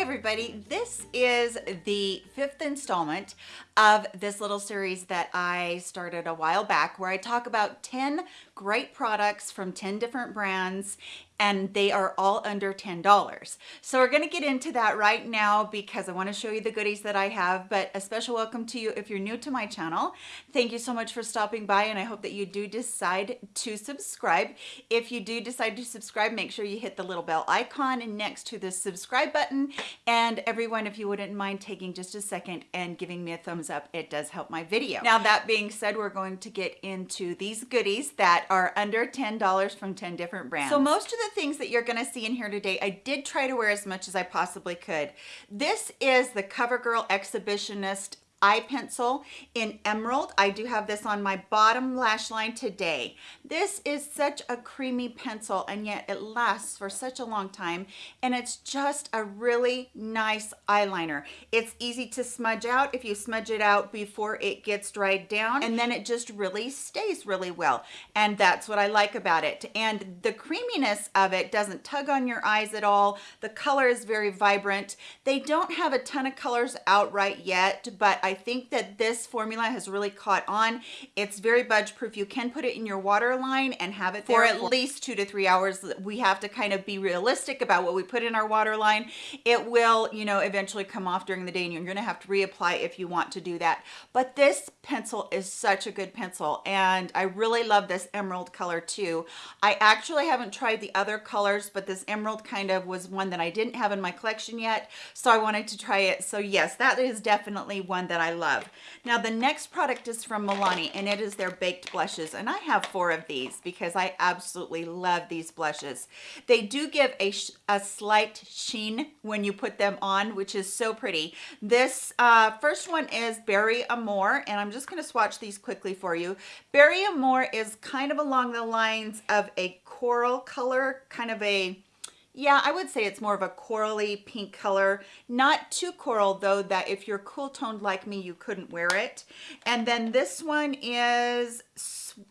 Hi everybody, this is the fifth installment of this little series that I started a while back where I talk about 10 great products from 10 different brands and they are all under $10. So we're gonna get into that right now because I wanna show you the goodies that I have, but a special welcome to you if you're new to my channel. Thank you so much for stopping by and I hope that you do decide to subscribe. If you do decide to subscribe, make sure you hit the little bell icon next to the subscribe button. And everyone, if you wouldn't mind taking just a second and giving me a thumbs up, it does help my video. Now that being said, we're going to get into these goodies that are under $10 from 10 different brands. So most of the things that you're gonna see in here today, I did try to wear as much as I possibly could. This is the CoverGirl Exhibitionist eye pencil in emerald. I do have this on my bottom lash line today. This is such a creamy pencil and yet it lasts for such a long time and it's just a really nice eyeliner. It's easy to smudge out if you smudge it out before it gets dried down and then it just really stays really well and that's what i like about it. And the creaminess of it doesn't tug on your eyes at all. The color is very vibrant. They don't have a ton of colors out right yet but i I think that this formula has really caught on. It's very budge proof. You can put it in your water line and have it for at least two to three hours. We have to kind of be realistic about what we put in our water line. It will, you know, eventually come off during the day and you're gonna have to reapply if you want to do that. But this pencil is such a good pencil and I really love this emerald color too. I actually haven't tried the other colors, but this emerald kind of was one that I didn't have in my collection yet. So I wanted to try it. So yes, that is definitely one that that I love. Now the next product is from Milani and it is their baked blushes and I have four of these because I absolutely love these blushes. They do give a, a slight sheen when you put them on which is so pretty. This uh, first one is Berry Amore and I'm just going to swatch these quickly for you. Berry Amore is kind of along the lines of a coral color, kind of a yeah, I would say it's more of a corally pink color. Not too coral though that if you're cool toned like me, you couldn't wear it. And then this one is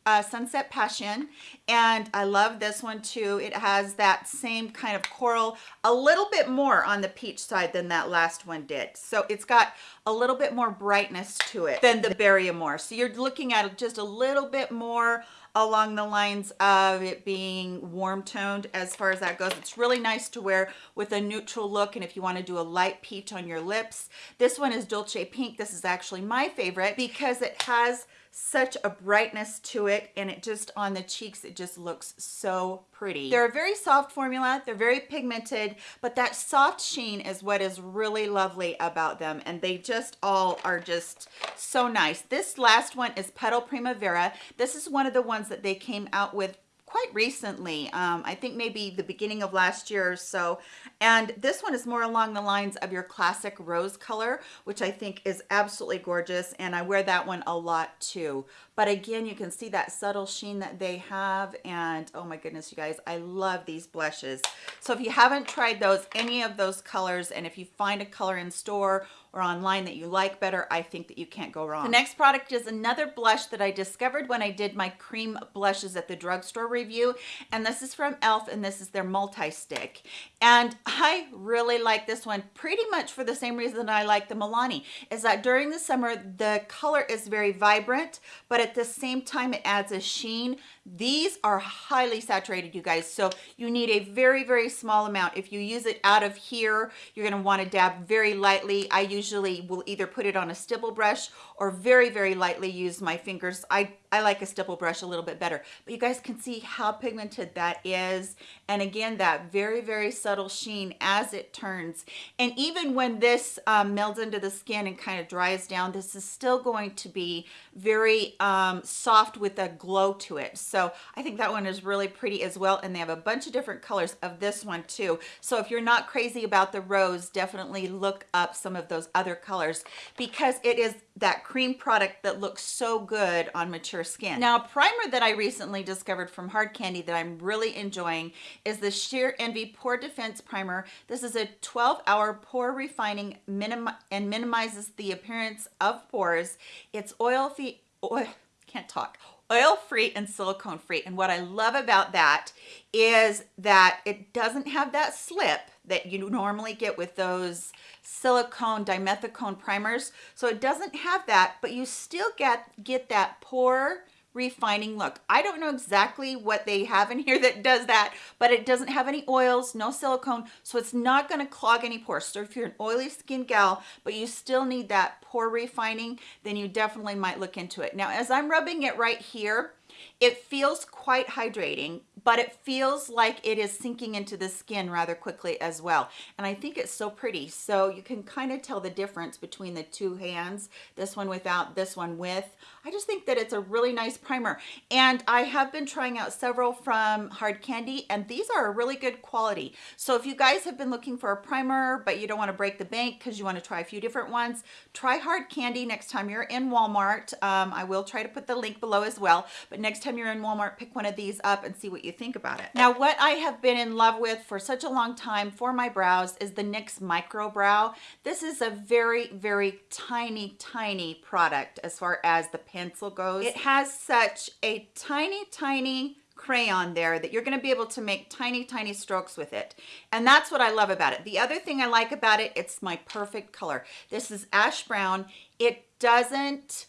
uh, Sunset Passion. And I love this one too. It has that same kind of coral, a little bit more on the peach side than that last one did. So it's got a little bit more brightness to it than the Berry Amore. So you're looking at it just a little bit more along the lines of it being warm toned as far as that goes. It's really nice to wear with a neutral look and if you want to do a light peach on your lips. This one is Dolce Pink. This is actually my favorite because it has such a brightness to it and it just on the cheeks it just looks so pretty. They're a very soft formula. They're very pigmented but that soft sheen is what is really lovely about them and they just all are just so nice. This last one is petal primavera. This is one of the ones that they came out with quite recently um, i think maybe the beginning of last year or so. And this one is more along the lines of your classic rose color which i think is absolutely gorgeous and i wear that one a lot too. But again you can see that subtle sheen that they have and oh my goodness you guys i love these blushes. So if you haven't tried those any of those colors and if you find a color in store or online that you like better, I think that you can't go wrong. The next product is another blush that I discovered when I did my cream blushes at the drugstore review. And this is from e.l.f. and this is their multi-stick. And I really like this one pretty much for the same reason I like the Milani, is that during the summer, the color is very vibrant, but at the same time, it adds a sheen. These are highly saturated, you guys. So you need a very, very small amount. If you use it out of here, you're gonna wanna dab very lightly. I usually will either put it on a stipple brush or very, very lightly use my fingers. I, I like a stipple brush a little bit better, but you guys can see how pigmented that is. And again, that very, very subtle sheen as it turns. And even when this um, melds into the skin and kind of dries down, this is still going to be very um, soft with a glow to it. So I think that one is really pretty as well. And they have a bunch of different colors of this one too. So if you're not crazy about the rose, definitely look up some of those other colors because it is that cream product that looks so good on mature skin. Now, a primer that I recently discovered from Hard Candy that I'm really enjoying is the Sheer Envy Pore Defense Primer. This is a 12-hour pore refining minim and minimizes the appearance of pores. It's oil-free, oil, can't talk oil free and silicone free. And what I love about that is that it doesn't have that slip that you normally get with those silicone dimethicone primers. So it doesn't have that but you still get get that pore refining. Look i don't know exactly what they have in here that does that but it doesn't have any oils no silicone so it's not going to clog any pores. So if you're an oily skin gal but you still need that pore refining then you definitely might look into it. Now as i'm rubbing it right here it feels quite hydrating, but it feels like it is sinking into the skin rather quickly as well. And I think it's so pretty. So you can kind of tell the difference between the two hands, this one without, this one with. I just think that it's a really nice primer. And I have been trying out several from Hard Candy, and these are a really good quality. So if you guys have been looking for a primer, but you don't want to break the bank because you want to try a few different ones, try Hard Candy next time you're in Walmart. Um, I will try to put the link below as well. But next time you're in Walmart, pick one of these up and see what you think about it. Now, what I have been in love with for such a long time for my brows is the NYX Micro Brow. This is a very, very tiny, tiny product as far as the pencil goes. It has such a tiny, tiny crayon there that you're going to be able to make tiny tiny strokes with it and that's what I love about it the other thing I like about it it's my perfect color this is ash brown it doesn't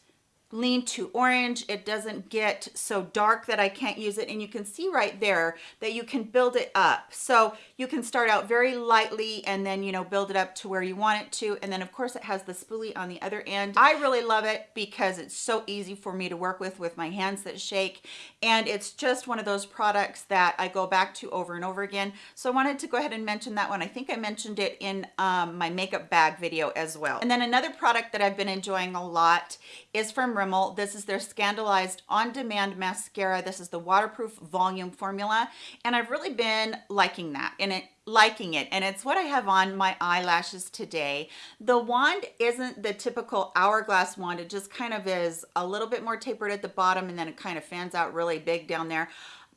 lean to orange. It doesn't get so dark that I can't use it. And you can see right there that you can build it up. So you can start out very lightly and then you know build it up to where you want it to. And then of course it has the spoolie on the other end. I really love it because it's so easy for me to work with with my hands that shake. And it's just one of those products that I go back to over and over again. So I wanted to go ahead and mention that one. I think I mentioned it in um, my makeup bag video as well. And then another product that I've been enjoying a lot is from Rimmel. This is their ScandalEyes On-Demand Mascara. This is the waterproof volume formula. And I've really been liking that and it liking it and it's what I have on my eyelashes today. The wand isn't the typical hourglass wand. It just kind of is a little bit more tapered at the bottom and then it kind of fans out really big down there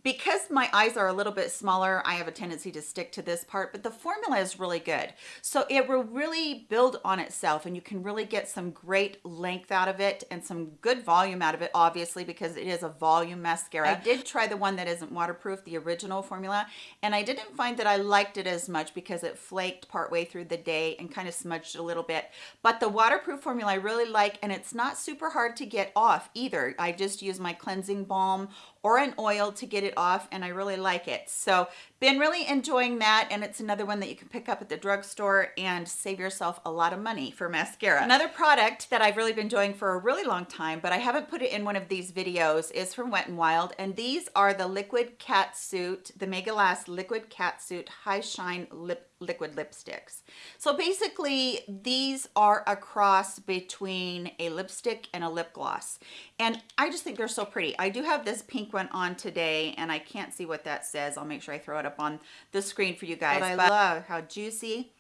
because my eyes are a little bit smaller i have a tendency to stick to this part but the formula is really good. So it will really build on itself and you can really get some great length out of it and some good volume out of it obviously because it is a volume mascara. I did try the one that isn't waterproof the original formula and i didn't find that i liked it as much because it flaked partway through the day and kind of smudged a little bit. But the waterproof formula i really like and it's not super hard to get off either. I just use my cleansing balm or an oil to get it off and I really like it. So been really enjoying that and it's another one that you can pick up at the drugstore and save yourself a lot of money for mascara. Another product that I've really been enjoying for a really long time but I haven't put it in one of these videos is from Wet n Wild and these are the Liquid Cat Suit, the Mega Last Liquid Cat Suit High Shine Lip liquid lipsticks. So basically these are a cross between a lipstick and a lip gloss. And I just think they're so pretty. I do have this pink one on today and I can't see what that says. I'll make sure I throw it up on the screen for you guys. But I but love how juicy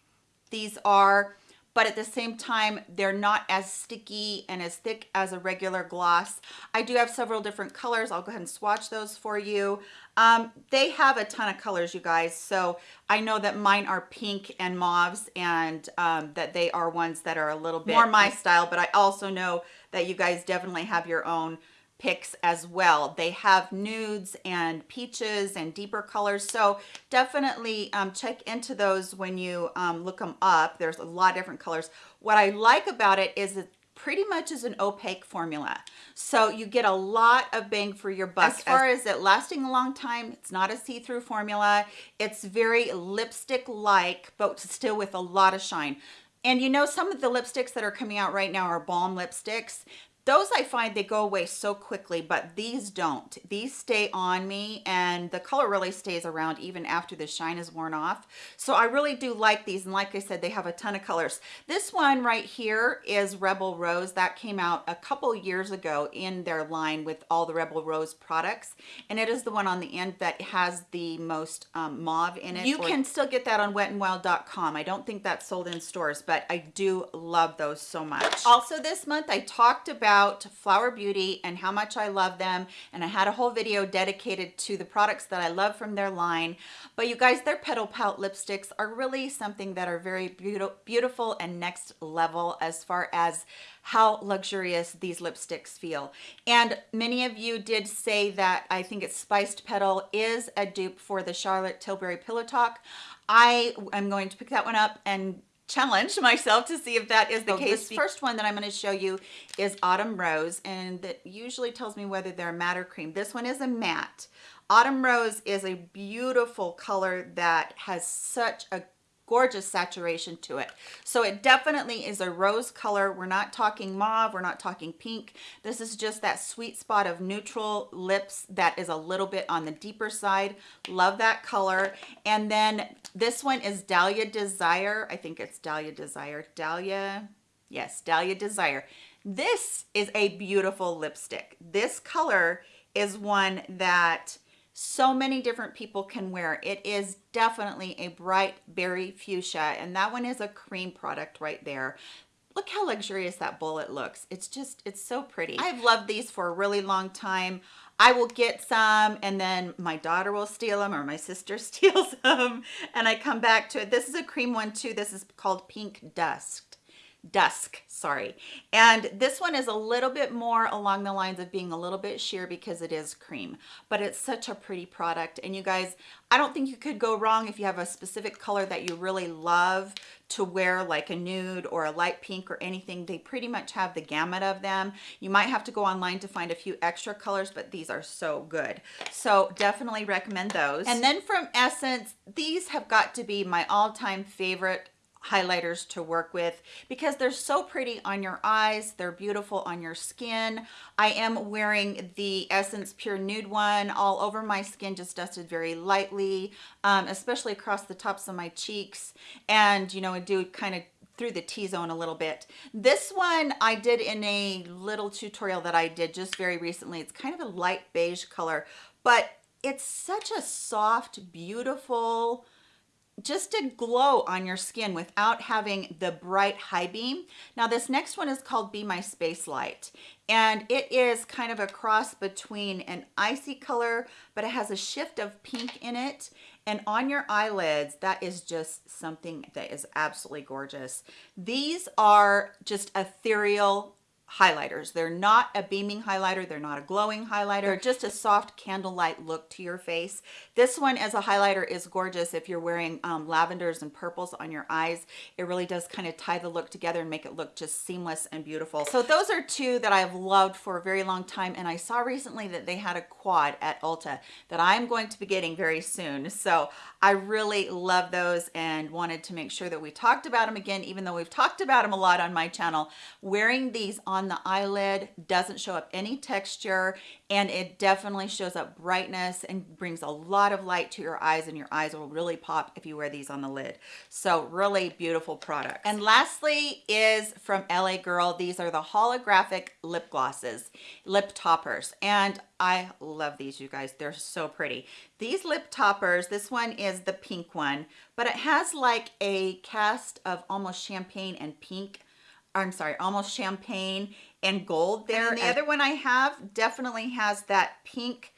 these are but at the same time they're not as sticky and as thick as a regular gloss. I do have several different colors. I'll go ahead and swatch those for you. Um, they have a ton of colors you guys so i know that mine are pink and mauves and um, that they are ones that are a little bit more my style but i also know that you guys definitely have your own picks as well. They have nudes and peaches and deeper colors. So definitely um, check into those when you um, look them up. There's a lot of different colors. What I like about it is it pretty much is an opaque formula. So you get a lot of bang for your buck. As far as, as it lasting a long time, it's not a see-through formula. It's very lipstick-like, but still with a lot of shine. And you know, some of the lipsticks that are coming out right now are balm lipsticks those I find they go away so quickly, but these don't. These stay on me and the color really stays around even after the shine is worn off. So I really do like these. And like I said, they have a ton of colors. This one right here is Rebel Rose. That came out a couple years ago in their line with all the Rebel Rose products. And it is the one on the end that has the most um, mauve in it. You can still get that on wetnwild.com. I don't think that's sold in stores, but I do love those so much. Also this month, I talked about Flower Beauty and how much I love them. And I had a whole video dedicated to the products that I love from their line. But you guys, their Petal Pout lipsticks are really something that are very beautiful and next level as far as how luxurious these lipsticks feel. And many of you did say that I think it's Spiced Petal is a dupe for the Charlotte Tilbury Pillow Talk. I am going to pick that one up and challenge myself to see if that is the so case. This first one that I'm going to show you is Autumn Rose, and that usually tells me whether they're matte or cream. This one is a matte. Autumn Rose is a beautiful color that has such a gorgeous saturation to it. So it definitely is a rose color. We're not talking mauve, we're not talking pink. This is just that sweet spot of neutral lips that is a little bit on the deeper side. Love that color. And then this one is Dahlia Desire. I think it's Dahlia Desire. Dahlia, yes, Dahlia Desire. This is a beautiful lipstick. This color is one that so many different people can wear. It is definitely a bright berry fuchsia, and that one is a cream product right there. Look how luxurious that bullet looks. It's just, it's so pretty. I've loved these for a really long time. I will get some and then my daughter will steal them or my sister steals them and I come back to it. This is a cream one too. This is called Pink Dusk dusk sorry. And this one is a little bit more along the lines of being a little bit sheer because it is cream but it's such a pretty product. And you guys I don't think you could go wrong if you have a specific color that you really love to wear like a nude or a light pink or anything. They pretty much have the gamut of them. You might have to go online to find a few extra colors but these are so good. So definitely recommend those. And then from essence these have got to be my all-time favorite highlighters to work with because they're so pretty on your eyes they're beautiful on your skin i am wearing the essence pure nude one all over my skin just dusted very lightly um, especially across the tops of my cheeks and you know i do kind of through the T-zone a little bit. This one I did in a little tutorial that I did just very recently. It's kind of a light beige color, but it's such a soft, beautiful, just a glow on your skin without having the bright high beam. Now this next one is called Be My Space Light and it is kind of a cross between an icy color but it has a shift of pink in it and on your eyelids that is just something that is absolutely gorgeous. These are just ethereal highlighters. They're not a beaming highlighter. They're not a glowing highlighter. They're just a soft candlelight look to your face. This one as a highlighter is gorgeous if you're wearing um, lavenders and purples on your eyes. It really does kind of tie the look together and make it look just seamless and beautiful. So those are two that I've loved for a very long time. And I saw recently that they had a quad at Ulta that I'm going to be getting very soon. So I really love those and wanted to make sure that we talked about them again, even though we've talked about them a lot on my channel. Wearing these on on the eyelid doesn't show up any texture and it definitely shows up brightness and brings a lot of light to your eyes and your eyes will really pop if you wear these on the lid. So really beautiful product and lastly is from la girl. These are the holographic lip glosses lip toppers and i love these you guys. They're so pretty. These lip toppers this one is the pink one but it has like a cast of almost champagne and pink I'm sorry, almost champagne and gold there. And the other one I have definitely has that pink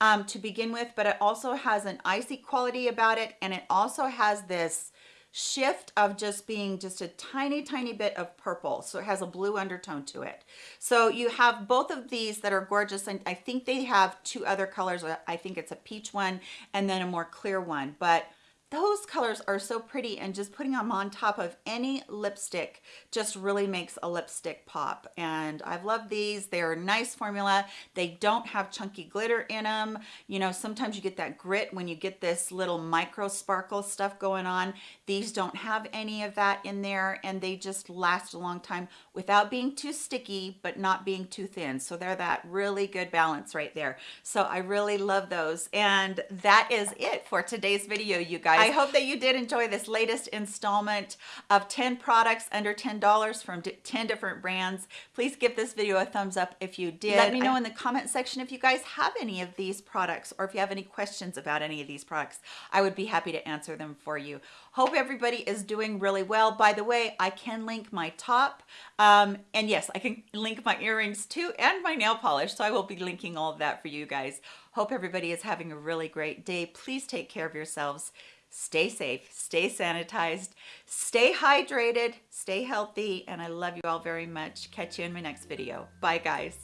um, to begin with, but it also has an icy quality about it. And it also has this shift of just being just a tiny, tiny bit of purple. So it has a blue undertone to it. So you have both of these that are gorgeous. And I think they have two other colors. I think it's a peach one and then a more clear one. But those colors are so pretty and just putting them on top of any lipstick just really makes a lipstick pop. And I've loved these. They're a nice formula. They don't have chunky glitter in them you know sometimes you get that grit when you get this little micro sparkle stuff going on. These don't have any of that in there and they just last a long time without being too sticky but not being too thin. So they're that really good balance right there. So I really love those. And that is it for today's video you guys guys. I hope that you did enjoy this latest installment of 10 products under $10 from 10 different brands. Please give this video a thumbs up if you did. Let me know in the comment section if you guys have any of these products or if you have any questions about any of these products. I would be happy to answer them for you. Hope everybody is doing really well. By the way, I can link my top um, and yes, I can link my earrings too and my nail polish. So I will be linking all of that for you guys. Hope everybody is having a really great day. Please take care of yourselves. Stay safe, stay sanitized, stay hydrated, stay healthy, and I love you all very much. Catch you in my next video. Bye, guys.